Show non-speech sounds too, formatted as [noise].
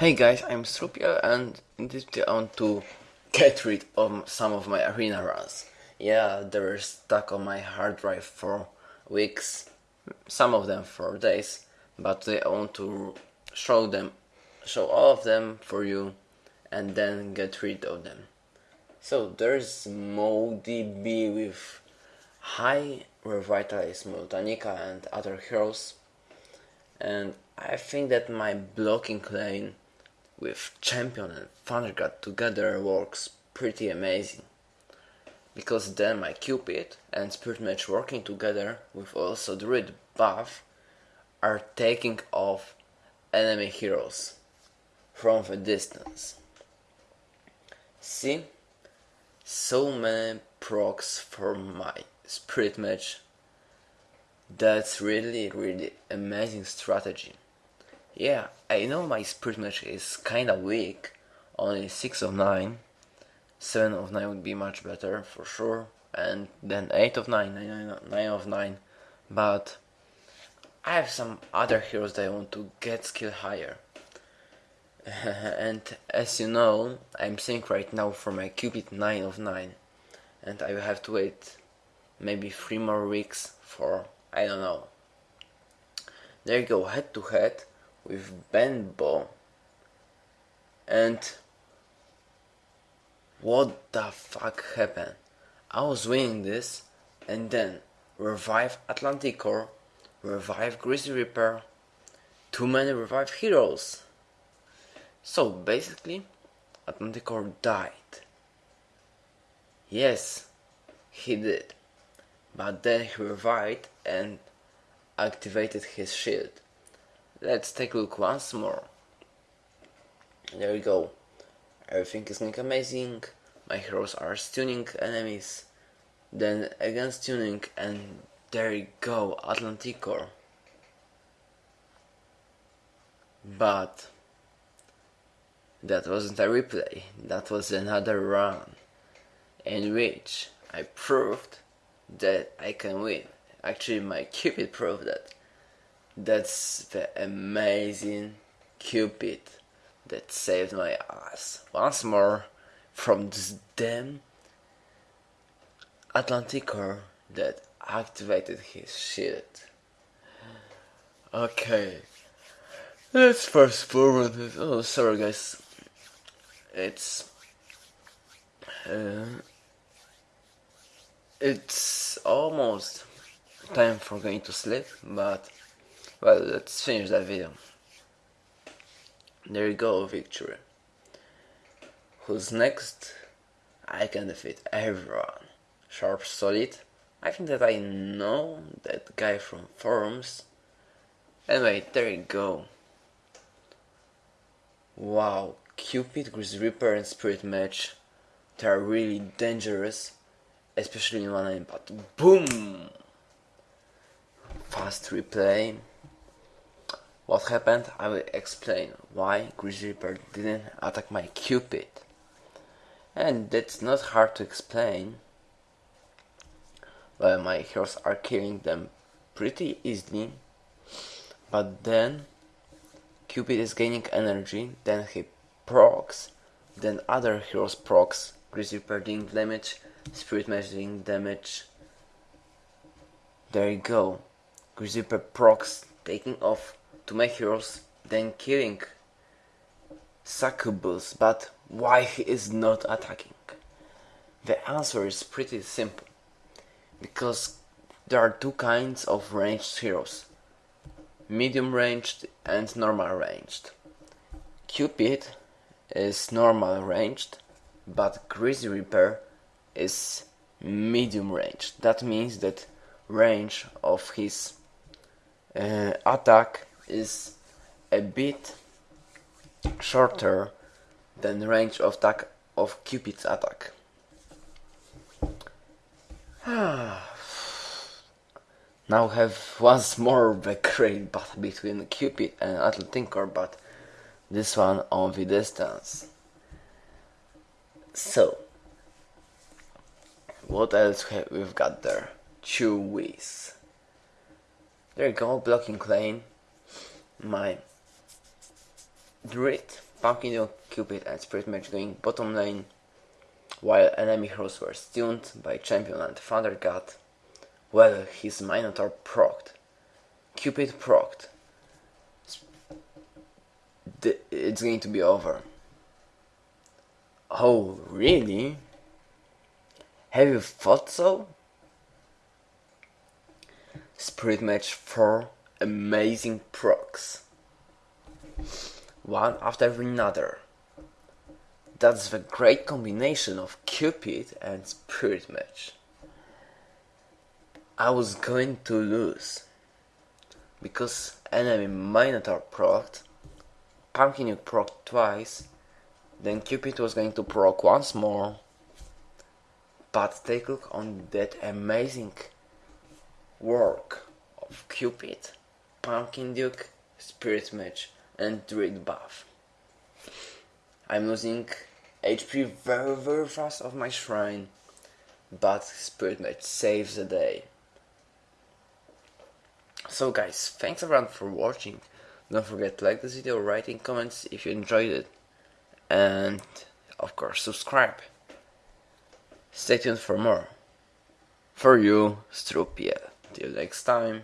Hey guys, I'm Strupia and in this video I want to get rid of some of my arena runs. Yeah, they were stuck on my hard drive for weeks, some of them for days, but I want to show them, show all of them for you and then get rid of them. So there's MoDB with high revitalized Moltanica and other heroes and I think that my blocking lane with Champion and Thundergod together works pretty amazing. Because then my Cupid and Spirit Mage working together with also Druid buff are taking off enemy heroes from a distance. See? So many procs for my Spirit Mage. That's really really amazing strategy. Yeah, I know my spirit mage is kinda weak, only 6 of 9. 7 of 9 would be much better, for sure. And then 8 of 9, 9, 9 of 9. But I have some other heroes that I want to get skill higher. [laughs] and as you know, I'm seeing right now for my Cupid 9 of 9. And I will have to wait maybe 3 more weeks for, I don't know. There you go, head to head with Benbow and what the fuck happened? I was winning this and then revive Atlanticor, revive Grizzly Reaper, too many revive heroes. So basically Atlanticor died. Yes, he did. But then he revived and activated his shield. Let's take a look once more. There we go. Everything is going amazing. My heroes are stunning enemies. Then again stunning and there you go, Atlanticor. But that wasn't a replay, that was another run in which I proved that I can win. Actually my Cupid proved that. That's the amazing Cupid that saved my ass once more from this damn Atlanticor that activated his shit. Okay, let's fast forward this. Oh, sorry guys. It's uh, it's almost time for going to sleep, but well, let's finish that video. There you go, victory. Who's next? I can defeat everyone. Sharp Solid. I think that I know that guy from forums. Anyway, there you go. Wow, Cupid, Grizz Reaper and Spirit Mage. They are really dangerous, especially in one but boom! Fast replay. What happened? I will explain why Grizzly Reaper didn't attack my Cupid. And that's not hard to explain. Well, my heroes are killing them pretty easily. But then Cupid is gaining energy, then he procs, then other heroes procs, Grizzly Reaper doing damage, Spirit Mage doing damage. There you go. Grizzly Reaper procs taking off to make heroes, then killing Succubus, but why he is not attacking? The answer is pretty simple. Because there are two kinds of ranged heroes. Medium ranged and normal ranged. Cupid is normal ranged, but Grizzly Reaper is medium ranged. That means that range of his uh, attack is a bit shorter than range of attack of Cupid's attack. [sighs] now have once more the great battle between Cupid and Atlanticor, but this one on the distance. So, what else have we've got there? Two Chewies. There you go, blocking lane my Druid Pumpkin Cupid and Spirit Mage going bottom lane, while enemy heroes were stunned by Champion and Thunder God. Well, his Minotaur procced. Cupid procced. It's going to be over. Oh, really? Have you thought so? Spirit Mage 4 amazing procs. One after another. That's the great combination of Cupid and Spirit Mage. I was going to lose. Because enemy Minotaur procced, Pumpkin Duke procced twice, then Cupid was going to proc once more. But take a look on that amazing work of Cupid, Pumpkin Duke, Spirit Mage, and Druid buff. I'm losing HP very very fast of my shrine, but Spirit Mage saves the day. So guys, thanks everyone for watching. Don't forget to like this video, write in comments if you enjoyed it, and of course subscribe. Stay tuned for more. For you, Strupia. Till next time.